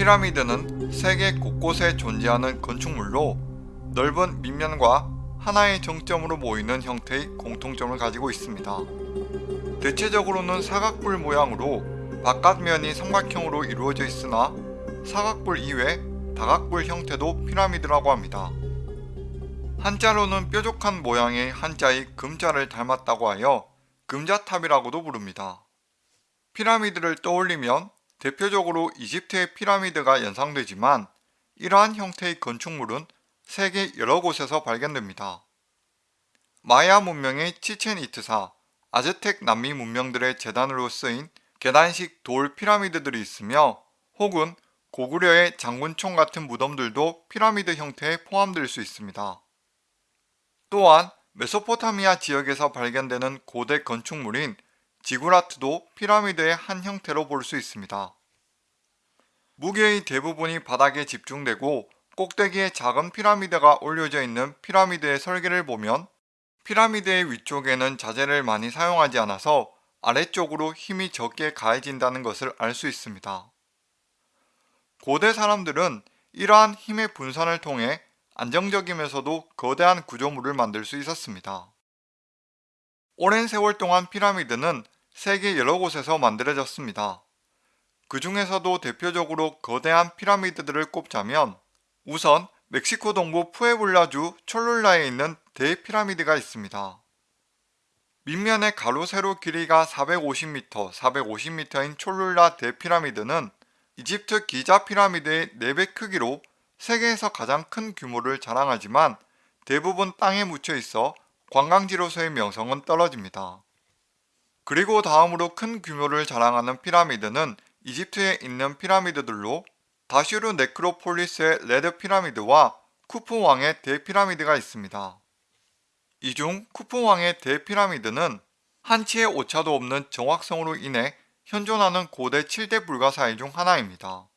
피라미드는 세계 곳곳에 존재하는 건축물로 넓은 밑면과 하나의 정점으로 모이는 형태의 공통점을 가지고 있습니다. 대체적으로는 사각뿔 모양으로 바깥면이 삼각형으로 이루어져 있으나 사각뿔 이외 다각뿔 형태도 피라미드라고 합니다. 한자로는 뾰족한 모양의 한자의 금자를 닮았다고 하여 금자탑이라고도 부릅니다. 피라미드를 떠올리면 대표적으로 이집트의 피라미드가 연상되지만 이러한 형태의 건축물은 세계 여러 곳에서 발견됩니다. 마야 문명의 치첸 이트사, 아즈텍 남미 문명들의 재단으로 쓰인 계단식 돌 피라미드들이 있으며 혹은 고구려의 장군총 같은 무덤들도 피라미드 형태에 포함될 수 있습니다. 또한 메소포타미아 지역에서 발견되는 고대 건축물인 지구라트도 피라미드의 한 형태로 볼 수 있습니다. 무게의 대부분이 바닥에 집중되고 꼭대기에 작은 피라미드가 올려져 있는 피라미드의 설계를 보면 피라미드의 위쪽에는 자재를 많이 사용하지 않아서 아래쪽으로 힘이 적게 가해진다는 것을 알 수 있습니다. 고대 사람들은 이러한 힘의 분산을 통해 안정적이면서도 거대한 구조물을 만들 수 있었습니다. 오랜 세월 동안 피라미드는 세계 여러 곳에서 만들어졌습니다. 그 중에서도 대표적으로 거대한 피라미드들을 꼽자면 우선 멕시코 동부 푸에블라주 촐룰라에 있는 대피라미드가 있습니다. 밑면의 가로 세로 길이가 450m, 450m인 촐룰라 대피라미드는 이집트 기자 피라미드의 4배 크기로 세계에서 가장 큰 규모를 자랑하지만 대부분 땅에 묻혀 있어 관광지로서의 명성은 떨어집니다. 그리고 다음으로 큰 규모를 자랑하는 피라미드는 이집트에 있는 피라미드들로 다슈르 네크로폴리스의 레드 피라미드와 쿠프 왕의 대피라미드가 있습니다. 이 중 쿠프 왕의 대피라미드는 한치의 오차도 없는 정확성으로 인해 현존하는 고대 7대 불가사의 중 하나입니다.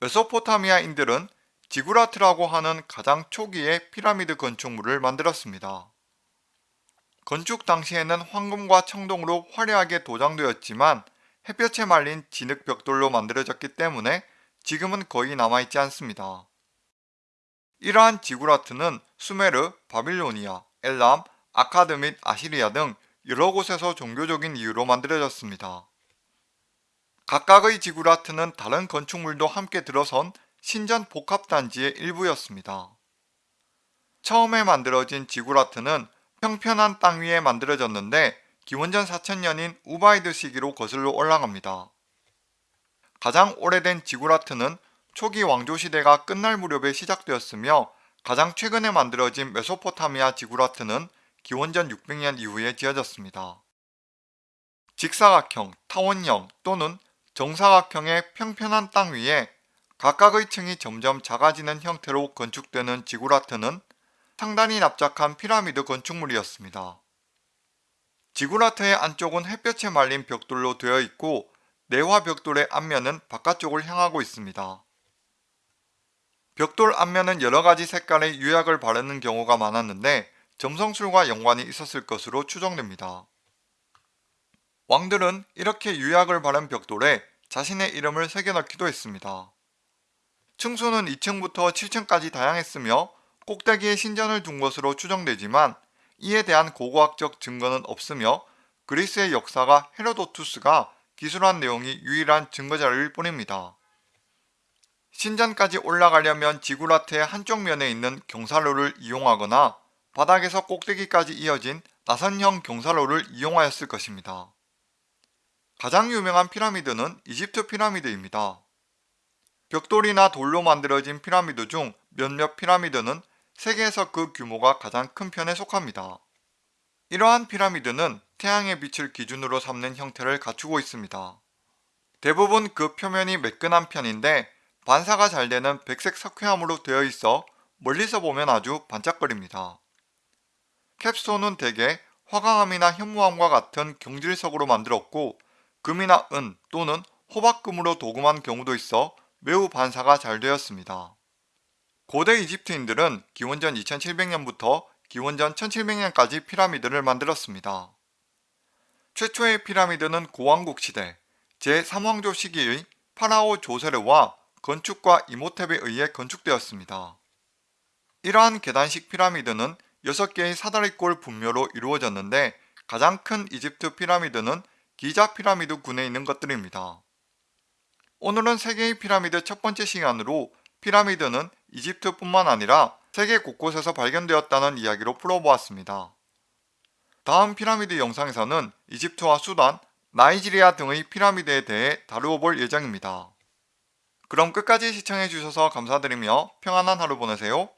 메소포타미아인들은 지구라트라고 하는 가장 초기의 피라미드 건축물을 만들었습니다. 건축 당시에는 황금과 청동으로 화려하게 도장되었지만 햇볕에 말린 진흙 벽돌로 만들어졌기 때문에 지금은 거의 남아있지 않습니다. 이러한 지구라트는 수메르, 바빌로니아, 엘람, 아카드 및 아시리아 등 여러 곳에서 종교적인 이유로 만들어졌습니다. 각각의 지구라트는 다른 건축물도 함께 들어선 신전 복합단지의 일부였습니다. 처음에 만들어진 지구라트는 평편한 땅 위에 만들어졌는데 기원전 4000년인 우바이드 시기로 거슬러 올라갑니다. 가장 오래된 지구라트는 초기 왕조시대가 끝날 무렵에 시작되었으며 가장 최근에 만들어진 메소포타미아 지구라트는 기원전 600년 이후에 지어졌습니다. 직사각형, 타원형 또는 정사각형의 평편한 땅 위에 각각의 층이 점점 작아지는 형태로 건축되는 지구라트는 상단이 납작한 피라미드 건축물이었습니다. 지구라트의 안쪽은 햇볕에 말린 벽돌로 되어 있고 내화 벽돌의 앞면은 바깥쪽을 향하고 있습니다. 벽돌 앞면은 여러가지 색깔의 유약을 바르는 경우가 많았는데 점성술과 연관이 있었을 것으로 추정됩니다. 왕들은 이렇게 유약을 바른 벽돌에 자신의 이름을 새겨넣기도 했습니다. 층수는 2층부터 7층까지 다양했으며 꼭대기에 신전을 둔 것으로 추정되지만 이에 대한 고고학적 증거는 없으며 그리스의 역사가 헤로도투스가 기술한 내용이 유일한 증거자료일 뿐입니다. 신전까지 올라가려면 지구라트의 한쪽 면에 있는 경사로를 이용하거나 바닥에서 꼭대기까지 이어진 나선형 경사로를 이용하였을 것입니다. 가장 유명한 피라미드는 이집트 피라미드입니다. 벽돌이나 돌로 만들어진 피라미드 중 몇몇 피라미드는 세계에서 그 규모가 가장 큰 편에 속합니다. 이러한 피라미드는 태양의 빛을 기준으로 삼는 형태를 갖추고 있습니다. 대부분 그 표면이 매끈한 편인데 반사가 잘 되는 백색 석회암으로 되어 있어 멀리서 보면 아주 반짝거립니다. 캡스톤은 대개 화강암이나 현무암과 같은 경질석으로 만들었고 금이나 은 또는 호박금으로 도금한 경우도 있어 매우 반사가 잘 되었습니다. 고대 이집트인들은 기원전 2700년부터 기원전 1700년까지 피라미드를 만들었습니다. 최초의 피라미드는 고왕국 시대 제3왕조 시기의 파라오 조세르와 건축가 이모탭에 의해 건축되었습니다. 이러한 계단식 피라미드는 6개의 사다리꼴 분묘로 이루어졌는데 가장 큰 이집트 피라미드는 기자 피라미드 군에 있는 것들입니다. 오늘은 세계의 피라미드 첫 번째 시간으로 피라미드는 이집트뿐만 아니라 세계 곳곳에서 발견되었다는 이야기로 풀어보았습니다. 다음 피라미드 영상에서는 이집트와 수단, 나이지리아 등의 피라미드에 대해 다루어 볼 예정입니다. 그럼 끝까지 시청해주셔서 감사드리며 평안한 하루 보내세요.